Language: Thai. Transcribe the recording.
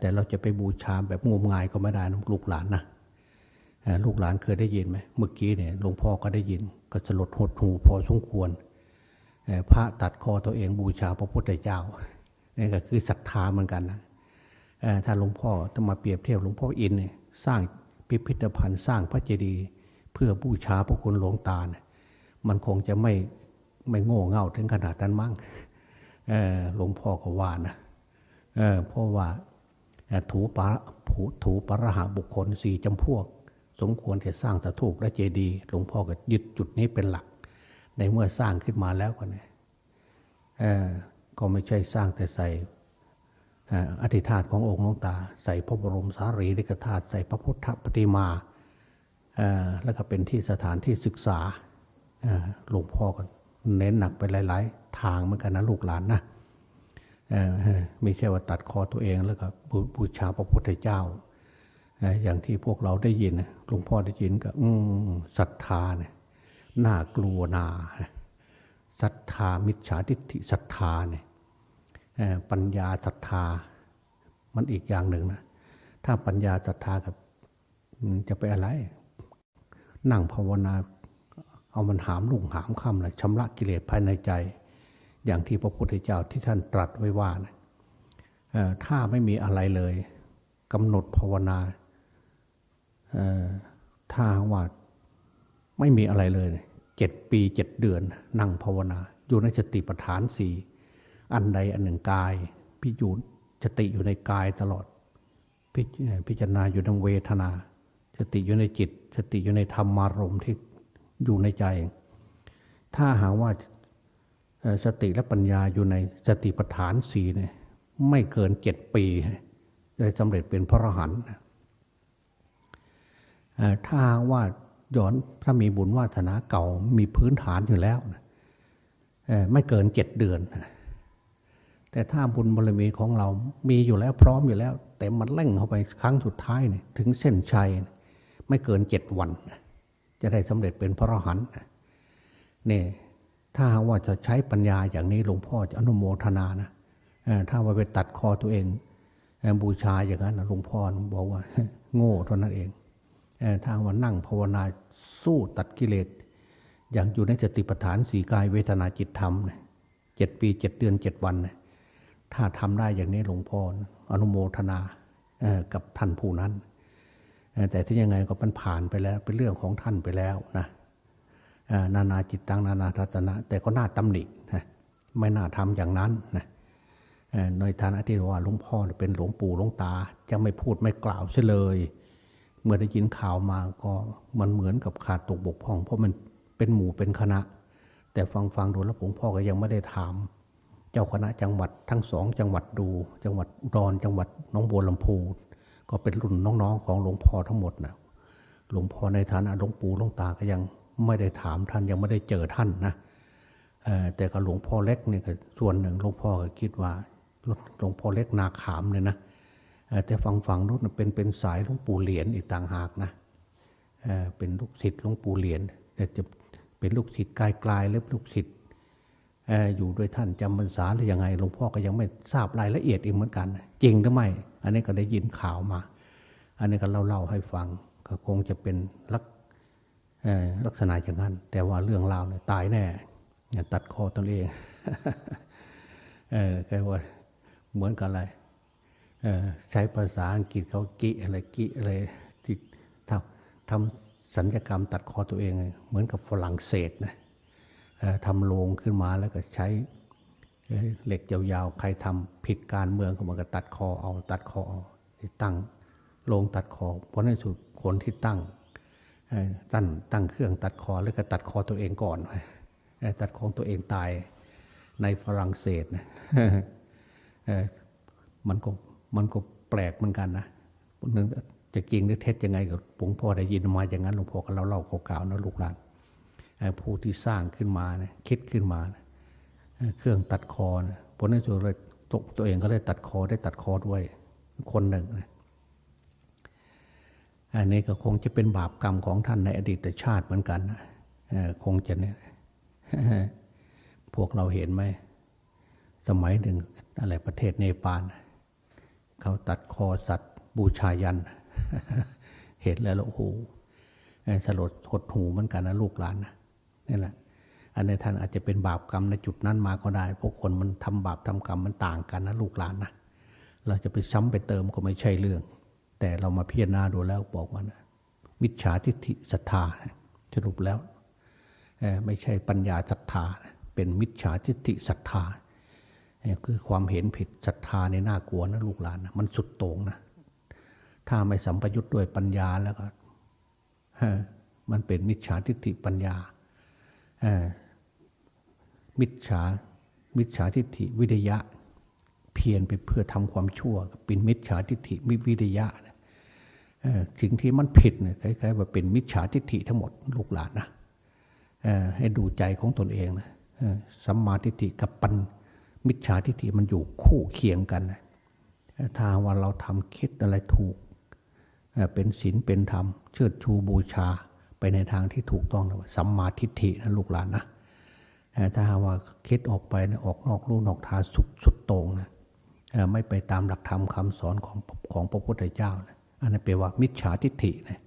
แต่เราจะไปบูชาแบบงมงายก็ไม่ได้นะลูกหลานนะลูกหลานเคยได้ยินไหมเมื่อกี้เนี่ยหลวงพ่อก็ได้ยินก็สลดหดหูพอสมควรพระตัดคอตัวเองบูชาพระพุทธเจ้านี่ก็คือศรัทธาเหมือนกันนะถ้าหลวงพ่อต้องมาเปรียบเทียบหลวงพ่ออินเนี่ยสร้างพิพิธภัณฑ์สร้างพระเจดีย์เพื่อบูชาพระคุณหลวงตาเนี่ยมันคงจะไม่ไม่โง่เง่าถึงขนาดนั้นมั้งหลวงพ่อก็ว่านะเพราะว่า ถูปะถูปรหาบุคคลสี่จำพวก สมควรจะสร้างสถูปและเจดีย์หลวงพ่อก็ยึดจุดนี้เป็นหลัก ในเมื่อสร้างขึ้นมาแล้วก็เนี่ยก็ไม่ใช่สร้างแต่ใส่อธิธาตขององค์หลวงตา ใส่พระบรมสารีริกธาตุใส่พระพุทธปฏิมาแล้วก็เป็นที่สถานที่ศึกษาหลวงพ่อก็เน้นหนักไปหลาย ๆ ทางเหมือนกันนะลูกหลานนะ ไม่ใช่ว่าตัดคอตัวเองแล้วก็บูชาพระพุทธเจ้า อย่างที่พวกเราได้ยินหลวงพ่อได้ยินก็ศรัทธาเนี่ยน่ากลัวนาศรัทธามิจฉาทิฏฐิศรัทธาเนี่ยปัญญาศรัทธา มันอีกอย่างหนึ่งนะถ้าปัญญาศรัทธากับจะไปอะไร นั่งภาวนา เอามันหามลุ่งหามคำเลยชำระกิเลสภายในใจ อย่างที่พระพุทธเจ้าที่ท่านตรัสไว้ว่านะถ้าไม่มีอะไรเลยกำหนดภาวนาถ้าว่าไม่มีอะไรเลยเจ็ดปีเจ็ดเดือน นั่งภาวนา อยู่ในสติปัฏฐานสี่อันใดอันหนึ่งกาย พิจูสติอยู่ในกายตลอดพพิจารณาอยู่ในเวทนา สติอยู่ในจิต สติอยู่ในธรรมารมณ์ที่อยู่ในใจ ถ้าหาว่า สติและปัญญาอยู่ในสติปัฏฐานสี่เนี่ยไม่เกินเจ็ดปีจะสำเร็จเป็นพระอรหันต์ถ้าว่าย้อนถ้ามีบุญวาสนาเก่ามีพื้นฐานอยู่แล้วไม่เกินเจ็ดเดือน แต่ถ้าบุญบารมีของเรามีอยู่แล้วพร้อมอยู่แล้ว แต่มันเร่งเข้าไปครั้งสุดท้ายเนี่ยถึงเส้นชัย ไม่เกินเจ็ดวัน จะได้สำเร็จเป็นพระอรหันต์นี่ ถ้าว่าจะใช้ปัญญาอย่างนี้หลวงพ่อจะอนุโมทนานะถ้าว่าไปตัดคอตัวเองบูชาอย่างนั้นหลวงพ่อบอกว่า โง่เท่านั้นเองถ้าว่านั่งภาวนาสู้ตัดกิเลสอย่างอยู่ในสติปัฏฐานสี่กายเวทนาจิตธรรมเจ็ดปีเจ็ดเดือนเจ็ดวัน ถ้าทำได้อย่างนี้หลวงพ่ออนุโมทนากับท่านผู้นั้น แต่ที่ยังไงก็มันผ่านไปแล้วเป็นเรื่องของท่านไปแล้วนะ นานาจิตตังนานาทัศนะ แต่ก็น่าตำหนินะไม่น่าทำอย่างนั้นนะในฐานะที่ว่าหลวงพ่อเป็นหลวงปู่หลวงตา จะไม่พูดไม่กล่าวเสียเลย เมื่อได้ยินข่าวมาก็มันเหมือนกับขาดตกบกพร่อง เพราะมันเป็นหมู่เป็นคณะ แต่ฟังฟังดูแล้วหลวงพ่อก็ยังไม่ได้ถาม เจ้าคณะจังหวัดทั้งสองจังหวัดดู จังหวัดอุดรจังหวัดน้องบัวลำพู ก็เป็นรุ่นน้องๆของหลวงพ่อทั้งหมดนะหลวงพ่อในฐานะหลวงปู่หลวงตาก็ยัง ไม่ได้ถามท่านยังไม่ได้เจอท่านนะแต่กับหลวงพ่อเล็กเนี่ยส่วนหนึ่งหลวงพ่อก็คิดว่าหลวงพ่อเล็กนาขามเลยนะแต่ฝั่งฝังนู้นเป็นเป็นสายหลวงปู่เหรียญอีกต่างหากนะเป็นลูกศิษย์หลวงปู่เหรียญแต่จะเป็นลูกศิษย์กายกลายหรือลูกศิษย์อยู่ด้วยท่านจำพรรษาหรือยังไงหลวงพ่อก็ยังไม่ทราบรายละเอียดอีกเหมือนกัน จริงหรือไม่ อันนี้ก็ได้ยินข่าวมา อันนี้ก็เล่าเล่าให้ฟังก็คงจะเป็นลัก ลักษณะอย่างนั้น แต่ว่าเรื่องราวเนี่ยตายแน่ตัดคอตัวเองเออแค่ว่าเหมือนกันอะไรใช้ภาษาอังกฤษเขากิอะไรกิอะไรที่ทำทำสัญญกรรมตัดคอตัวเอง เหมือนกับฝรั่งเศสนะทำโลงขึ้นมาแล้วก็ใช้เหล็กยาวๆ ใครทำผิดการเมืองเขามันก็ตัดคอเอาตัดคอเอาตั้งโลงตัดคอเพราะในสุดคนที่ตั้ง ตั้งตั้งเครื่องตัดคอแล้วก็ตัดคอตัวเองก่อน ตัดของตัวเองตายในฝรั่งเศสนะมันก็มันก็แปลกเหมือนกันนะนึกจะจริงหรือเท็จยังไงกับหลวงพ่อได้ยินมาอย่างนั้นหลวงพ่อก็เล่าเล่าเก่าๆนะลูกหลานผู้ที่สร้างขึ้นมานะคิดขึ้นมานะเครื่องตัดคอนะผลในสุดเลยตกตัวเองก็ได้ตัดคอได้ตัดคอด้วยคนหนึ่งนะ อันนี้ก็คงจะเป็นบาปกรรมของท่านในอดีตชาติเหมือนกันนะคงจะเนี่ยพวกเราเห็นไหม สมัยหนึ่งอะไรประเทศเนปาลเขาตัดคอสัตว์บูชายัน เห็นแล้วโอ้โหเอ่อสลดหดหูเหมือนกันนะลูกหลานนะนี่แหละ อันนี้ท่านอาจจะเป็นบาปกรรมในจุดนั้นมาก็ได้เพราะคนมันทำบาปทำกรรมมันต่างกันนะลูกหลานนะ เราจะไปซ้ำไปเติมก็ไม่ใช่เรื่อง แต่เรามาพิจารณาดูแล้วบอกว่านะมิจฉาทิฏฐิศรัทธาสรุปแล้วไม่ใช่ปัญญาศรัทธา เป็นมิจฉาทิฏฐิศรัทธาคือความเห็นผิดศรัทธาในน่ากลัวนะลูกหลานนะมันสุดโต่งนะถ้าไม่สัมปยุทธ์ด้วยปัญญาแล้วก็มันเป็นมิจฉาทิฏฐิปัญญามิจฉามิจฉาทิฏฐิวิทยะ เพียรไปเพื่อทำความชั่ว เป็นมิจฉาทิฏฐิมิวิทยะนะ สิ่งที่มันผิดเนี่ยคล้ายๆว่าเป็นมิจฉาทิฏฐิทั้งหมดลูกหลานนะให้ดูใจของตนเองนะสัมมาทิฏฐิกับปัญมิจฉาทิฏฐิมันอยู่คู่เคียงกันนะถ้าว่าเราทำคิดอะไรถูก เป็นศีลเป็นธรรม เชิดชูบูชาไปในทางที่ถูกต้องนะสัมมาทิฏฐินะลูกหลานนะถ้าว่าคิดออกไปนะออกนอกลู่นอกทางสุดสุดต่งนะไม่ไปตามหลักธรรมคำสอนของของพระพุทธเจ้านะ อันนั้นแปลว่ามิจฉาทิฏฐินะ